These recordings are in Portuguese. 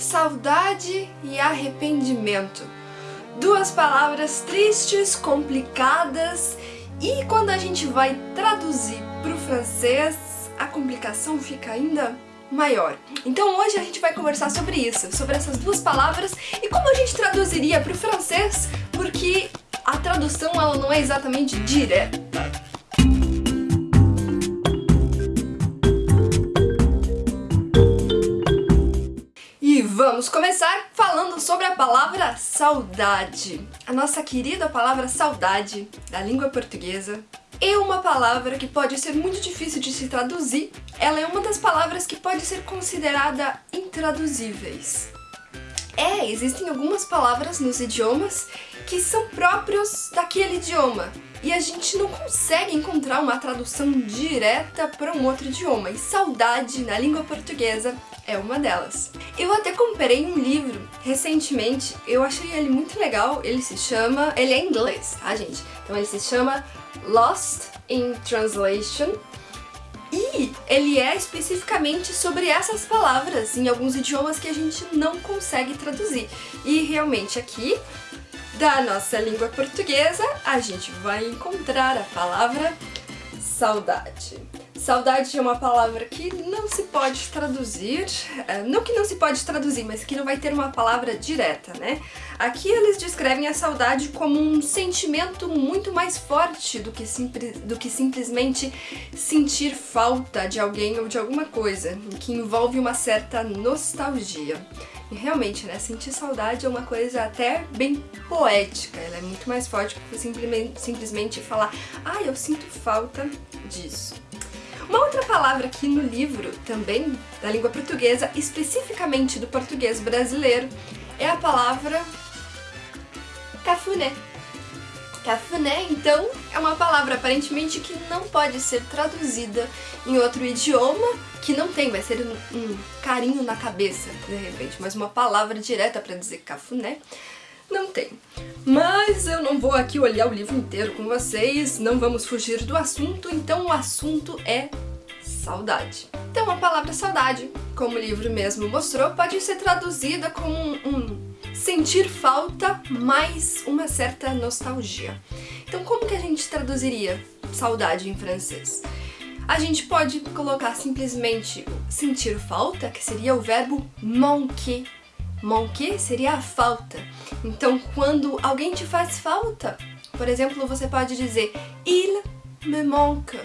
Saudade e arrependimento. Duas palavras tristes, complicadas e quando a gente vai traduzir para o francês, a complicação fica ainda maior. Então hoje a gente vai conversar sobre isso, sobre essas duas palavras e como a gente traduziria para o francês, porque a tradução ela não é exatamente direta. Vamos começar falando sobre a palavra saudade. A nossa querida palavra saudade, da língua portuguesa, é uma palavra que pode ser muito difícil de se traduzir. Ela é uma das palavras que pode ser considerada intraduzíveis. É, existem algumas palavras nos idiomas que são próprios daquele idioma e a gente não consegue encontrar uma tradução direta para um outro idioma, e saudade na língua portuguesa é uma delas. Eu até comprei um livro recentemente, eu achei ele muito legal, ele se chama... ele é em inglês, tá gente? Então ele se chama Lost in Translation, e ele é especificamente sobre essas palavras em alguns idiomas que a gente não consegue traduzir. E realmente aqui, da nossa língua portuguesa, a gente vai encontrar a palavra saudade. Saudade é uma palavra que não se pode traduzir, é, não que não se pode traduzir, mas que não vai ter uma palavra direta, né? Aqui eles descrevem a saudade como um sentimento muito mais forte do que, do que simplesmente sentir falta de alguém ou de alguma coisa, que envolve uma certa nostalgia. E realmente, né, sentir saudade é uma coisa até bem poética, ela é muito mais forte do que simplesmente, simplesmente falar ah, eu sinto falta disso. Uma outra palavra aqui no livro, também da língua portuguesa, especificamente do português brasileiro, é a palavra cafuné. Cafuné, então, é uma palavra aparentemente que não pode ser traduzida em outro idioma, que não tem, vai ser um, um carinho na cabeça, de repente, mas uma palavra direta para dizer cafuné, não tem. Mas eu não vou aqui olhar o livro inteiro com vocês, não vamos fugir do assunto, então o assunto é saudade. Então a palavra saudade, como o livro mesmo mostrou, pode ser traduzida como um, um sentir falta mais uma certa nostalgia. Então como que a gente traduziria saudade em francês? A gente pode colocar simplesmente sentir falta, que seria o verbo manquer, Manquer seria a falta. Então, quando alguém te faz falta, por exemplo, você pode dizer Il me manque.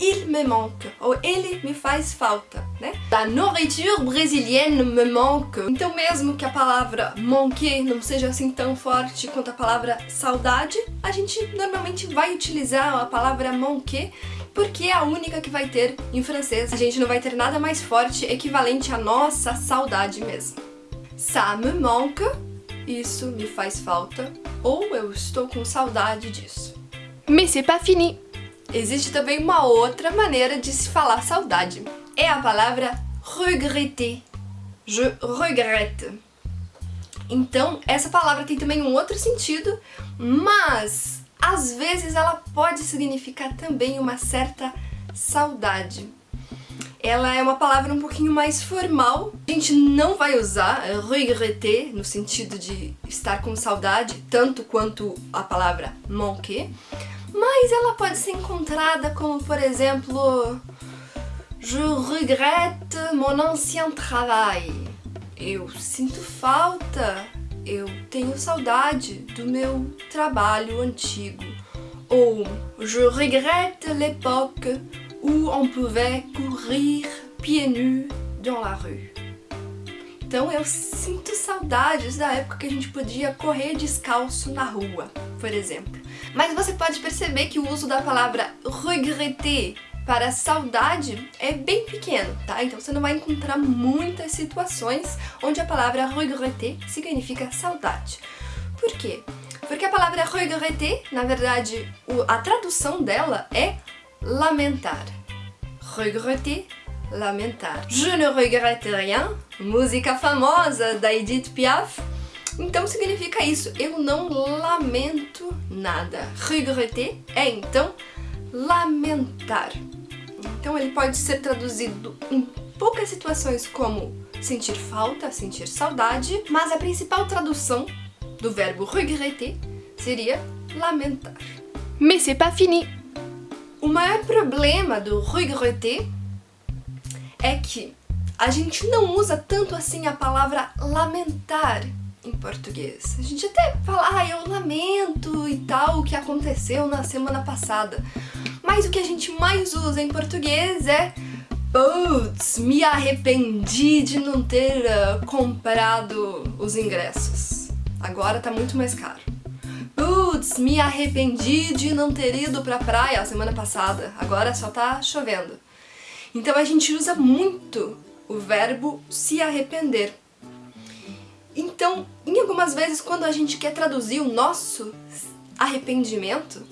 Il me manque. Ou ele me faz falta, né? La nourriture brésilienne me manque. Então, mesmo que a palavra manquer não seja assim tão forte quanto a palavra saudade, a gente normalmente vai utilizar a palavra manquer porque é a única que vai ter em francês. A gente não vai ter nada mais forte equivalente à nossa saudade mesmo. Ça me manque, isso me faz falta, ou eu estou com saudade disso. Mais c'est pas fini! Existe também uma outra maneira de se falar saudade. É a palavra regretter. Je regrette. Então, essa palavra tem também um outro sentido, mas às vezes ela pode significar também uma certa saudade ela é uma palavra um pouquinho mais formal. A gente não vai usar regretter no sentido de estar com saudade, tanto quanto a palavra manquer, mas ela pode ser encontrada como, por exemplo, Je regrette mon ancien travail. Eu sinto falta, eu tenho saudade do meu trabalho antigo. Ou Je regrette l'époque où on pouvait courir pieds nus dans la rue. Então eu sinto saudades da época que a gente podia correr descalço na rua, por exemplo. Mas você pode perceber que o uso da palavra regretter para saudade é bem pequeno, tá? Então você não vai encontrar muitas situações onde a palavra regretter significa saudade. Por quê? Porque a palavra regretter, na verdade, a tradução dela é lamentar. Regretter, lamentar. Je ne regrette rien, música famosa da Edith Piaf. Então significa isso, eu não lamento nada. Regretter é então lamentar. Então ele pode ser traduzido em poucas situações como sentir falta, sentir saudade, mas a principal tradução do verbo regretter seria lamentar. Mais c'est pas fini! O maior problema do regretter é que a gente não usa tanto assim a palavra lamentar em português. A gente até fala, ah, eu lamento e tal, o que aconteceu na semana passada. Mas o que a gente mais usa em português é Putz, me arrependi de não ter uh, comprado os ingressos. Agora tá muito mais caro. Putz, me arrependi de não ter ido pra praia a semana passada. Agora só tá chovendo. Então a gente usa muito o verbo se arrepender. Então, em algumas vezes, quando a gente quer traduzir o nosso arrependimento,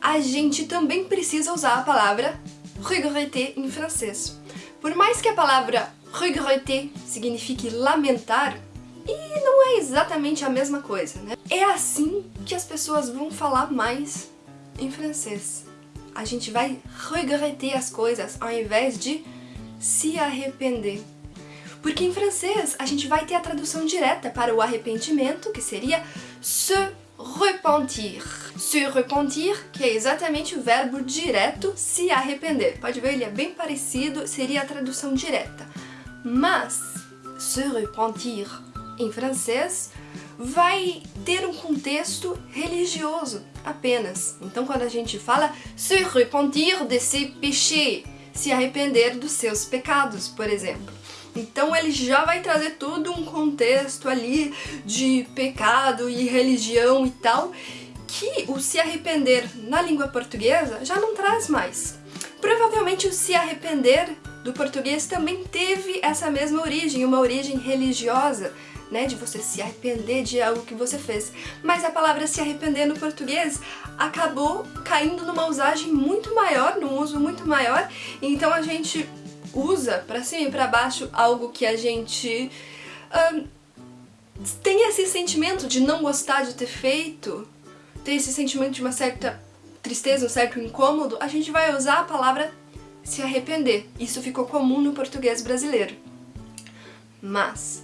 a gente também precisa usar a palavra regretter em francês. Por mais que a palavra regretter signifique lamentar, e não é exatamente a mesma coisa, né? É assim que as pessoas vão falar mais em francês. A gente vai regretter as coisas ao invés de se arrepender. Porque em francês a gente vai ter a tradução direta para o arrependimento, que seria se repentir. Se repentir, que é exatamente o verbo direto se arrepender. Pode ver, ele é bem parecido, seria a tradução direta. Mas se repentir em francês vai ter um contexto religioso apenas. Então quando a gente fala se repentir de ses péchés, se arrepender dos seus pecados, por exemplo. Então ele já vai trazer todo um contexto ali de pecado e religião e tal, que o se arrepender na língua portuguesa já não traz mais. Provavelmente o se arrepender do português também teve essa mesma origem, uma origem religiosa, né, de você se arrepender de algo que você fez. Mas a palavra se arrepender no português acabou caindo numa usagem muito maior, num uso muito maior, então a gente usa para cima e para baixo algo que a gente tem esse sentimento de não gostar de ter feito, tem esse sentimento de uma certa tristeza, um certo incômodo, a gente vai usar a palavra se arrepender. Isso ficou comum no português brasileiro. Mas,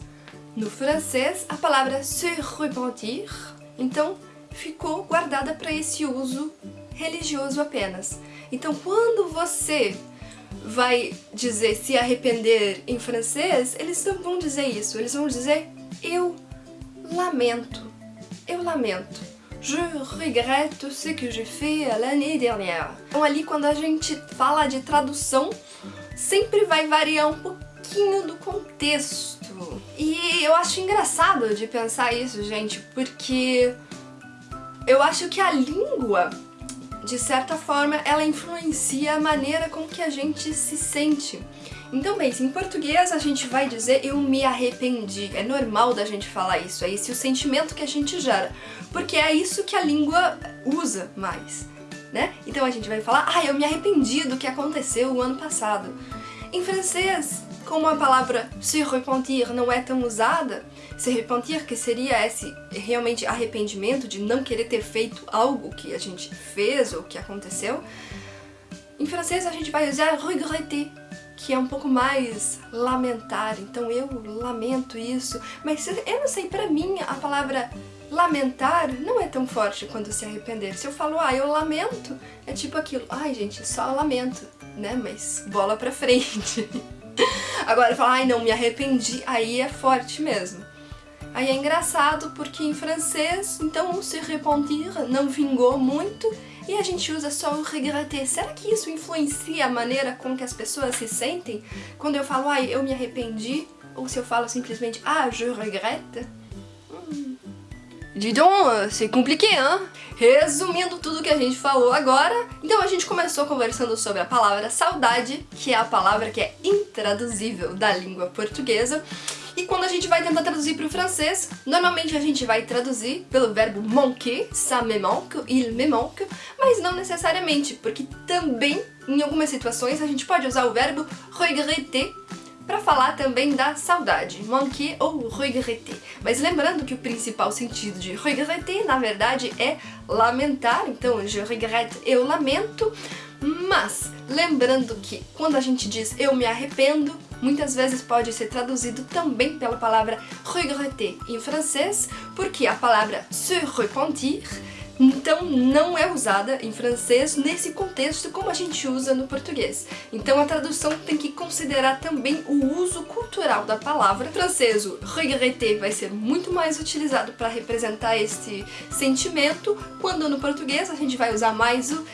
no francês, a palavra se repentir, então, ficou guardada para esse uso religioso apenas. Então, quando você vai dizer se arrepender em francês, eles não vão dizer isso, eles vão dizer eu lamento, eu lamento. Je regrette ce que j'ai fait l'année dernière. Então ali quando a gente fala de tradução, sempre vai variar um pouquinho do contexto. E eu acho engraçado de pensar isso, gente, porque eu acho que a língua de certa forma, ela influencia a maneira com que a gente se sente. Então, bem, em português a gente vai dizer eu me arrependi. É normal da gente falar isso, é esse o sentimento que a gente gera. Porque é isso que a língua usa mais, né? Então a gente vai falar, ah, eu me arrependi do que aconteceu o ano passado. Em francês, como a palavra se repentir não é tão usada, se repentir que seria esse realmente arrependimento de não querer ter feito algo que a gente fez ou que aconteceu, em francês a gente vai usar regretter, que é um pouco mais lamentar, então eu lamento isso, mas eu não sei, pra mim a palavra lamentar não é tão forte quanto se arrepender. Se eu falo, ah, eu lamento, é tipo aquilo, ai gente, só lamento, né, mas bola pra frente. Agora falar, ai não, me arrependi, aí é forte mesmo. Aí é engraçado porque em francês, então se repentir não vingou muito e a gente usa só o regretter. Será que isso influencia a maneira com que as pessoas se sentem? Quando eu falo, ai, eu me arrependi, ou se eu falo simplesmente, ah, je regrette? Dis c'est compliqué, hein? Resumindo tudo que a gente falou agora, então a gente começou conversando sobre a palavra saudade, que é a palavra que é intraduzível da língua portuguesa, e quando a gente vai tentar traduzir para o francês, normalmente a gente vai traduzir pelo verbo manquer, ça me manque, il me manque, mas não necessariamente, porque também, em algumas situações, a gente pode usar o verbo regretter, para falar também da saudade, manquer ou regretter. Mas lembrando que o principal sentido de regretter, na verdade, é lamentar, então je regrette, eu lamento, mas Lembrando que quando a gente diz eu me arrependo, muitas vezes pode ser traduzido também pela palavra regretter em francês, porque a palavra se repentir então não é usada em francês nesse contexto como a gente usa no português. Então a tradução tem que considerar também o uso cultural da palavra. Em francês, o regretter vai ser muito mais utilizado para representar esse sentimento, quando no português a gente vai usar mais o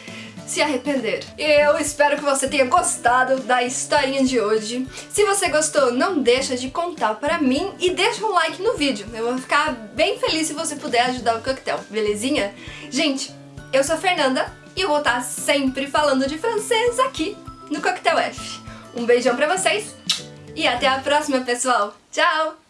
se arrepender. Eu espero que você tenha gostado da historinha de hoje. Se você gostou, não deixa de contar pra mim e deixa um like no vídeo. Eu vou ficar bem feliz se você puder ajudar o coquetel, belezinha? Gente, eu sou a Fernanda e eu vou estar sempre falando de francês aqui no Coquetel F. Um beijão pra vocês e até a próxima, pessoal. Tchau!